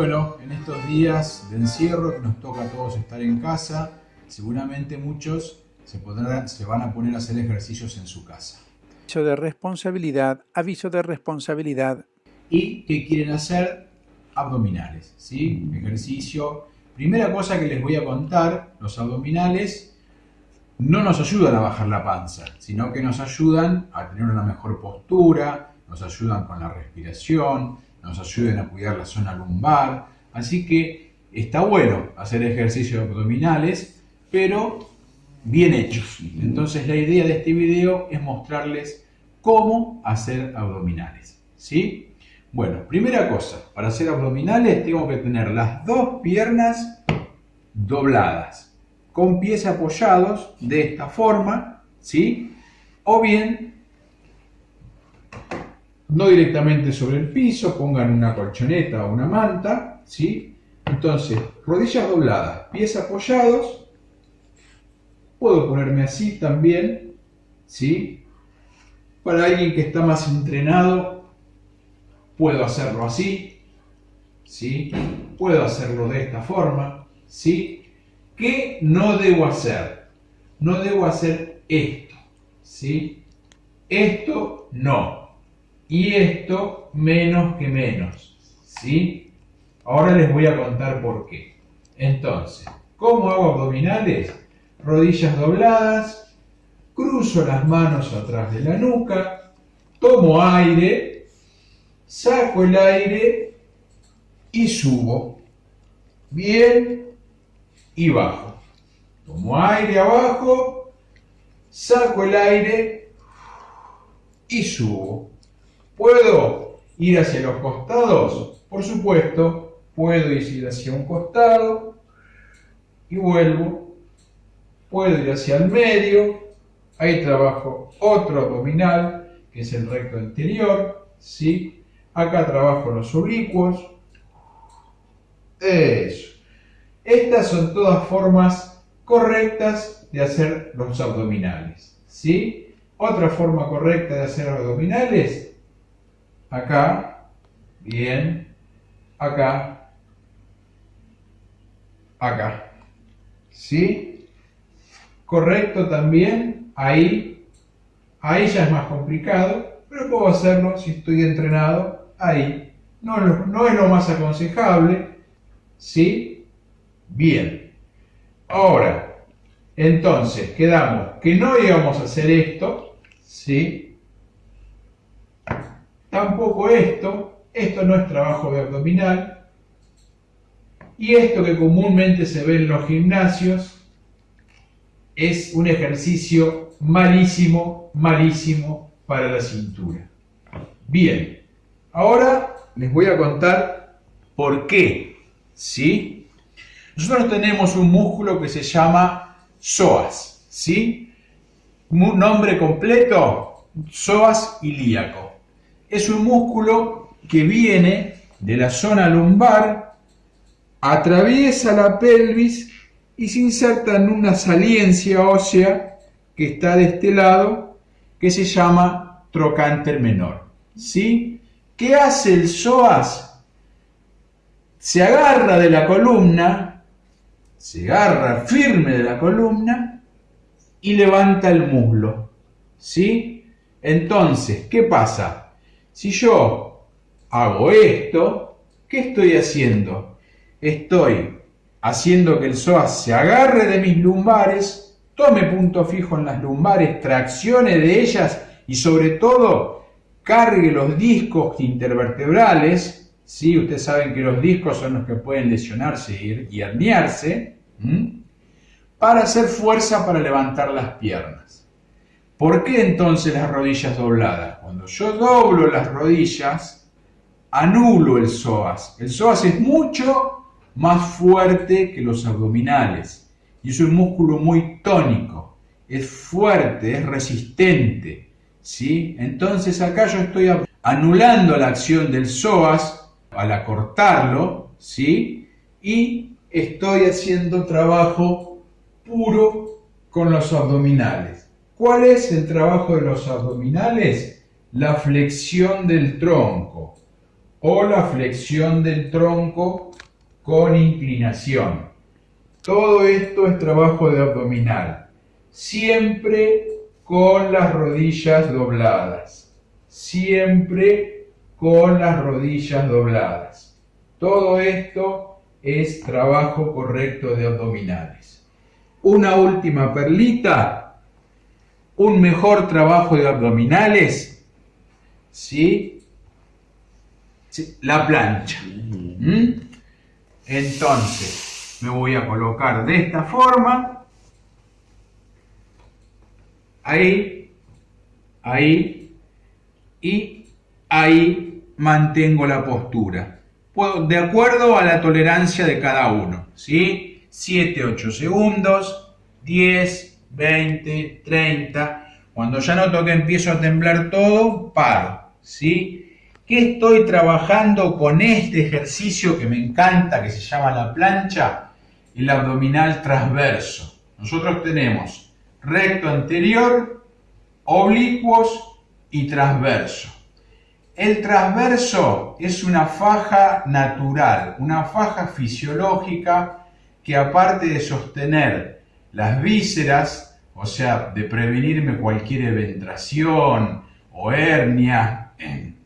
Bueno, en estos días de encierro que nos toca a todos estar en casa, seguramente muchos se, podrán, se van a poner a hacer ejercicios en su casa. Aviso de responsabilidad, aviso de responsabilidad. ¿Y qué quieren hacer? Abdominales, ¿sí? Ejercicio. Primera cosa que les voy a contar, los abdominales no nos ayudan a bajar la panza, sino que nos ayudan a tener una mejor postura, nos ayudan con la respiración, nos ayudan a cuidar la zona lumbar. Así que está bueno hacer ejercicios abdominales, pero bien hechos. Entonces la idea de este video es mostrarles cómo hacer abdominales. ¿Sí? Bueno, primera cosa, para hacer abdominales tengo que tener las dos piernas dobladas, con pies apoyados de esta forma, ¿sí? O bien, no directamente sobre el piso, pongan una colchoneta o una manta, ¿sí? Entonces, rodillas dobladas, pies apoyados, Puedo ponerme así también, ¿sí? Para alguien que está más entrenado, puedo hacerlo así, ¿sí? Puedo hacerlo de esta forma, ¿sí? ¿Qué no debo hacer? No debo hacer esto, ¿sí? Esto no. Y esto menos que menos, ¿sí? Ahora les voy a contar por qué. Entonces, ¿cómo hago abdominales? rodillas dobladas, cruzo las manos atrás de la nuca, tomo aire, saco el aire y subo. Bien y bajo. Tomo aire abajo, saco el aire y subo. ¿Puedo ir hacia los costados? Por supuesto, puedo ir hacia un costado y vuelvo puedo ir hacia el medio, ahí trabajo otro abdominal, que es el recto anterior, ¿sí? Acá trabajo los oblicuos, eso. Estas son todas formas correctas de hacer los abdominales, ¿sí? Otra forma correcta de hacer abdominales, acá, bien, acá, acá, ¿sí? correcto también, ahí, ahí ya es más complicado, pero puedo hacerlo si estoy entrenado ahí. No, no es lo más aconsejable, ¿sí? Bien. Ahora, entonces, quedamos que no íbamos a hacer esto, ¿sí? Tampoco esto, esto no es trabajo de abdominal. Y esto que comúnmente se ve en los gimnasios, es un ejercicio malísimo, malísimo para la cintura. Bien, ahora les voy a contar por qué. ¿Sí? Nosotros tenemos un músculo que se llama psoas, ¿sí? Nombre completo, psoas ilíaco. Es un músculo que viene de la zona lumbar, atraviesa la pelvis y se inserta en una saliencia ósea que está de este lado, que se llama trocánter menor. ¿Sí? ¿Qué hace el psoas? Se agarra de la columna, se agarra firme de la columna y levanta el muslo. ¿Sí? Entonces, ¿qué pasa? Si yo hago esto, ¿qué estoy haciendo? Estoy haciendo que el psoas se agarre de mis lumbares, tome punto fijo en las lumbares, traccione de ellas y sobre todo cargue los discos intervertebrales. ¿sí? Ustedes saben que los discos son los que pueden lesionarse y herniarse, para hacer fuerza para levantar las piernas. ¿Por qué entonces las rodillas dobladas? Cuando yo doblo las rodillas, anulo el psoas. El psoas es mucho más fuerte que los abdominales. Y es un músculo muy tónico, es fuerte, es resistente. ¿sí? Entonces acá yo estoy anulando la acción del psoas al acortarlo, ¿sí? y estoy haciendo trabajo puro con los abdominales. ¿Cuál es el trabajo de los abdominales? La flexión del tronco. o la flexión del tronco con inclinación. Todo esto es trabajo de abdominal. Siempre con las rodillas dobladas. Siempre con las rodillas dobladas. Todo esto es trabajo correcto de abdominales. Una última perlita. Un mejor trabajo de abdominales. ¿Sí? La plancha. ¿Mm? Entonces, me voy a colocar de esta forma. Ahí, ahí y ahí mantengo la postura. De acuerdo a la tolerancia de cada uno. ¿sí? 7, 8 segundos, 10, 20, 30. Cuando ya noto que empiezo a temblar todo, paro. ¿sí? ¿Qué estoy trabajando con este ejercicio que me encanta, que se llama la plancha? El abdominal transverso. Nosotros tenemos recto anterior, oblicuos y transverso. El transverso es una faja natural, una faja fisiológica que aparte de sostener las vísceras, o sea, de prevenirme cualquier eventración o hernia,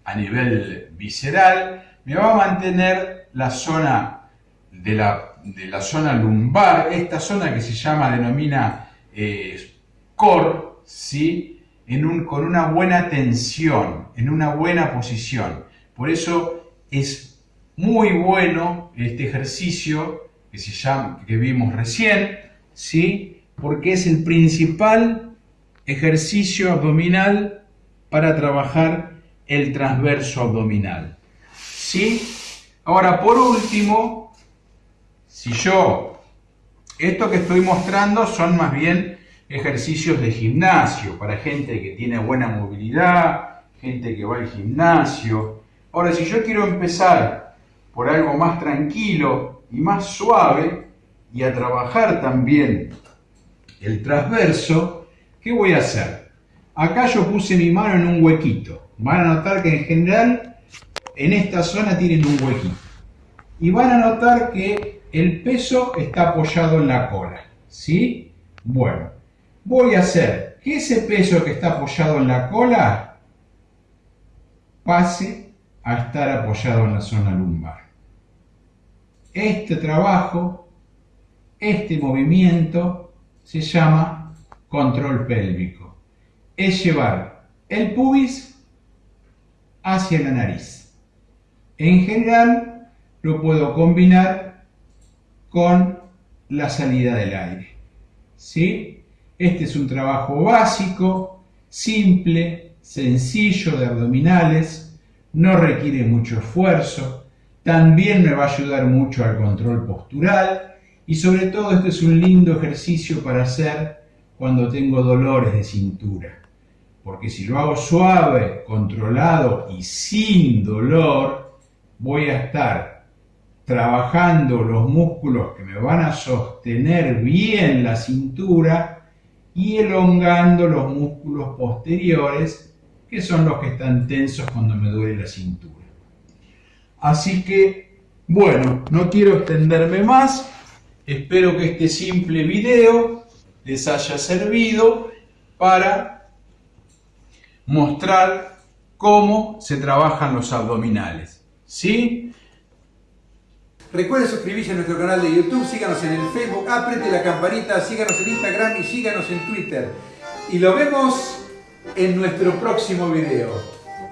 a nivel visceral, me va a mantener la zona de la, de la zona lumbar, esta zona que se llama, denomina eh, core, ¿sí? en un, con una buena tensión, en una buena posición. Por eso es muy bueno este ejercicio que, se llama, que vimos recién, ¿sí? porque es el principal ejercicio abdominal para trabajar el transverso abdominal. ¿Sí? Ahora, por último, si yo, esto que estoy mostrando son más bien ejercicios de gimnasio para gente que tiene buena movilidad, gente que va al gimnasio. Ahora, si yo quiero empezar por algo más tranquilo y más suave y a trabajar también el transverso, ¿qué voy a hacer? Acá yo puse mi mano en un huequito van a notar que en general en esta zona tienen un huequito. Y van a notar que el peso está apoyado en la cola. ¿Sí? Bueno, voy a hacer que ese peso que está apoyado en la cola pase a estar apoyado en la zona lumbar. Este trabajo, este movimiento, se llama control pélvico. Es llevar el pubis hacia la nariz. En general lo puedo combinar con la salida del aire. ¿Sí? Este es un trabajo básico, simple, sencillo de abdominales, no requiere mucho esfuerzo, también me va a ayudar mucho al control postural y sobre todo este es un lindo ejercicio para hacer cuando tengo dolores de cintura porque si lo hago suave, controlado y sin dolor, voy a estar trabajando los músculos que me van a sostener bien la cintura y elongando los músculos posteriores, que son los que están tensos cuando me duele la cintura. Así que, bueno, no quiero extenderme más, espero que este simple video les haya servido para mostrar cómo se trabajan los abdominales. ¿Sí? Recuerden suscribirse a nuestro canal de YouTube, síganos en el Facebook, apriete la campanita, síganos en Instagram y síganos en Twitter. Y lo vemos en nuestro próximo video.